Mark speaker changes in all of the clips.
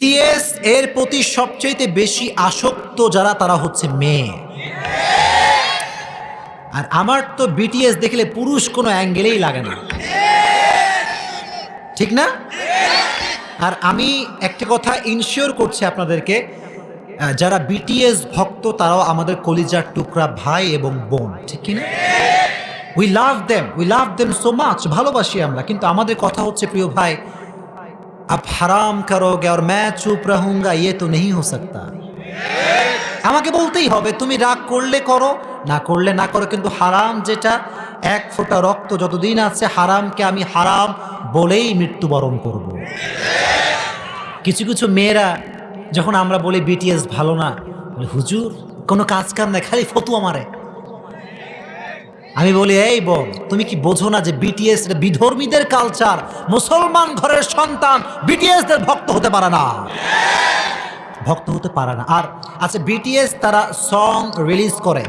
Speaker 1: T S এর প্রতি সবচেয়ে বেশি আসক্ত যারা, তারা হচ্ছে মেয়ে। আর আমার তো বিটিএস দেখলে পুরুষ কোনো অ্যাঙ্গেলেই লাগে না। ঠিক না? আর আমি একটা কথা ইনশিওর করছি আপনাদেরকে যারা বিটিএস ভক্ত, তারাও আমাদের কলিজার টুকরা ভাই এবং বোন, ঠিক কিনা? We love them we love them so much ভালোবাসি আমরা, কিন্তু আমাদের কথা হচ্ছে, প্রিয় ভাই आप हराम करोगे और मैं चुप रहूंगा ये तो नहीं हो सकता আমাকে বলতেই হবে তুমি রাগ করলে করো না করলে না করো কিন্তু হারাম যেটা এক ফোঁটা রক্ত যতদিন আছে হারামকে আমি হারাম বলেই মৃত্যুবরণ করব। কিছু কিছু মেয়েরা যখন আমরা বলি বিটিএস ভালো না বলে, হুজুর কোনো কাজ কাম নাই খালি ফতুয়া মারে আমি বলি, এই বল তুমি কি বোঝো না যে বিটিএস বিধর্মীদের কালচার মুসলমান ঘরের সন্তান বিটিএস দের ভক্ত হতে পারে না? ভক্ত হতে পারে না। আর আচ্ছা বিটিএস তারা সং রিলিজ করে,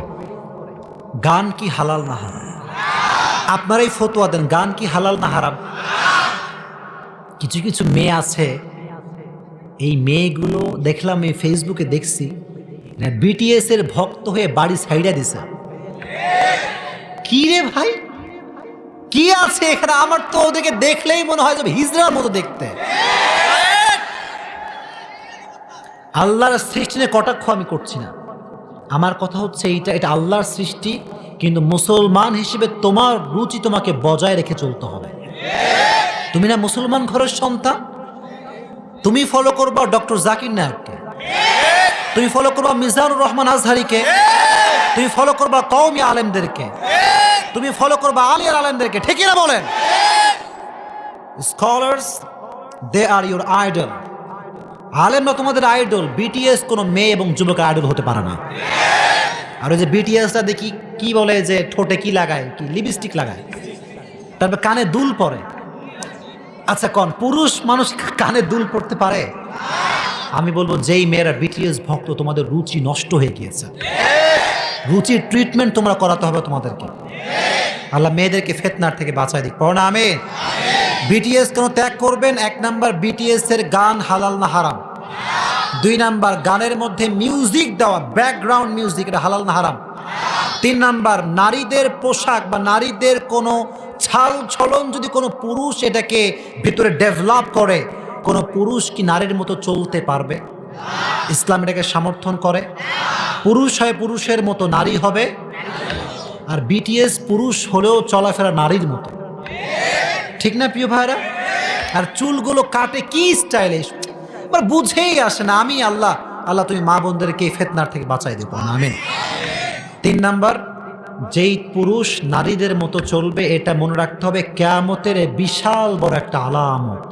Speaker 1: গান কি হালাল না হারাম? আপনারাই ফতোয়া দেন, গান কি হালাল না হারাম? কিছু কিছু মেয়ে আছে, এই মেয়েগুলো দেখলাম, এই ফেসবুকে দেখছি বিটিএস এর ভক্ত হয়ে বাড়ি সাইডা দিছে। কি রে ভাই? কি আছে এখানে? আমার তো ওদেরকে দেখলেই মনে হয় যে হিজড়ার মতো দেখতে। আল্লাহর সৃষ্টি নিয়ে কটাক্ষ আমি করছি না। আমার কথা হচ্ছে এইটা, এটা আল্লাহর সৃষ্টি, কিন্তু মুসলমান হিসেবে তোমার রুচি তোমাকে বজায় রেখে চলতে হবে। তুমি না মুসলমান ঘরের সন্তান? তুমি ফলো করবা ডক্টর জাকির নায়ককে। তুমি ফলো করবা মিজানুর রহমান আজহারিকে। তুমি ফলো করবা কওমি আলেমদেরকে। তুমি ফলো করবা আলিয়ার আলেমদেরকে ঠিকই না বলেন? Scholars they are your idol আলেমরা তোমাদের আইডল বিটিএস কোনো মেয়ে এবং যুবকের আইডল হতে পারে না। আর ওই যে বিটিএসটা দেখি কি বলে যে ঠোঁটে কি লাগায়, কি লিপস্টিক লাগায়। তারপর কানে দুল পরে। আচ্ছা কন, পুরুষ মানুষ কানে দুল পড়তে পারে? আমি বলব যেই মেয়েরা বিটিএস ভক্ত, তোমাদের রুচি নষ্ট হয়ে গিয়েছে। রুচির ট্রিটমেন্ট তোমরা করাতে হবে তোমাদেরকে। আল্লাহ মেয়েদেরকে ফেতনার থেকে বাঁচাই দিক। পড়ো না আমি বিটিএস কেন ত্যাগ করবেন? এক নাম্বার বিটিএস এর গান হালাল না হারাম? দুই নাম্বার গানের মধ্যে মিউজিক দেওয়া ব্যাকগ্রাউন্ড মিউজিক এটা হালাল না হারাম? তিন নাম্বার নারীদের পোশাক বা নারীদের কোনো ছাল ছলন যদি কোনো পুরুষ এটাকে ভিতরে ডেভেলপ করে কোনো পুরুষ কি নারীর মতো চলতে পারবে? ইসলাম এটাকে সমর্থন করে? পুরুষ হয় পুরুষের মতো নারী হবে? আর বিটিএস পুরুষ হলেও চলাফেরা নারীর মতো। ঠিক না, প্রিয় ভাইরা আর চুলগুলো কাটে কি স্টাইলিশ এবার বুঝেই আসে না, আমি আল্লাহ আল্লাহ তুমি মা বোনদেরকে ফেতনার থেকে বাঁচাই দেবো। না আমিন। তিন নাম্বার, যেই পুরুষ নারীদের মতো চলবে, এটা মনে রাখতে হবে, কেয়ামতের বিশাল বড় একটা আলামত।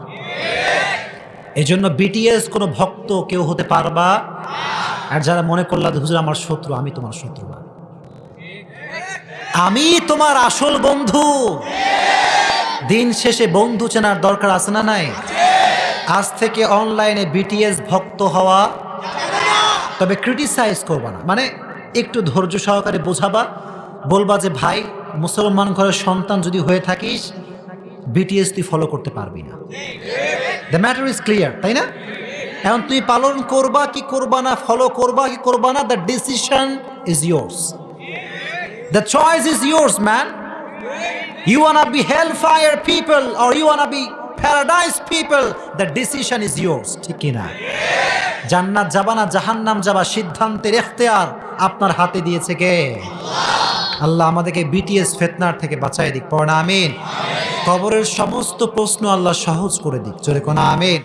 Speaker 1: এই জন্য বিটিএস কোনো ভক্ত কেউ হতে পারবা? আর যারা মনে করলা হুজুর, আমার শত্রু, আমি তোমার শত্রু না। আমি তোমার আসল বন্ধু। দিন শেষে বন্ধু চেনার দরকার আছে না নাই? আজ থেকে অনলাইনে বিটিএস ভক্ত হওয়া। তবে ক্রিটিসাইজ করবা না। মানে একটু ধৈর্য সহকারে বোঝাবা, বলবা যে, ভাই, মুসলমান ঘরের সন্তান যদি হয়ে থাকিস বিটিএস তুই ফলো করতে পারবি না। দ্য ম্যাটার ইজ ক্লিয়ার তাই না? এখন তুই পালন করবা, কি করবা না ফলো করবা, কি করবা না the decision is yours the choice is yours man You wanna be hellfire people or you wanna be paradise people, the decision is yours. ঠিক কিনা? জান্নাত যাবা না জাহান্নাম যাবা সিদ্ধান্তের এখতেয়ার আপনার হাতে দিয়েছে কে? আল্লাহ আমাদেরকে বিটিএস ফেতনার থেকে বাঁচাই দিক। পড়া আমিন। কবরের সমস্ত প্রশ্ন আল্লাহ সহজ করে দিক। চলে কোনা আমিন।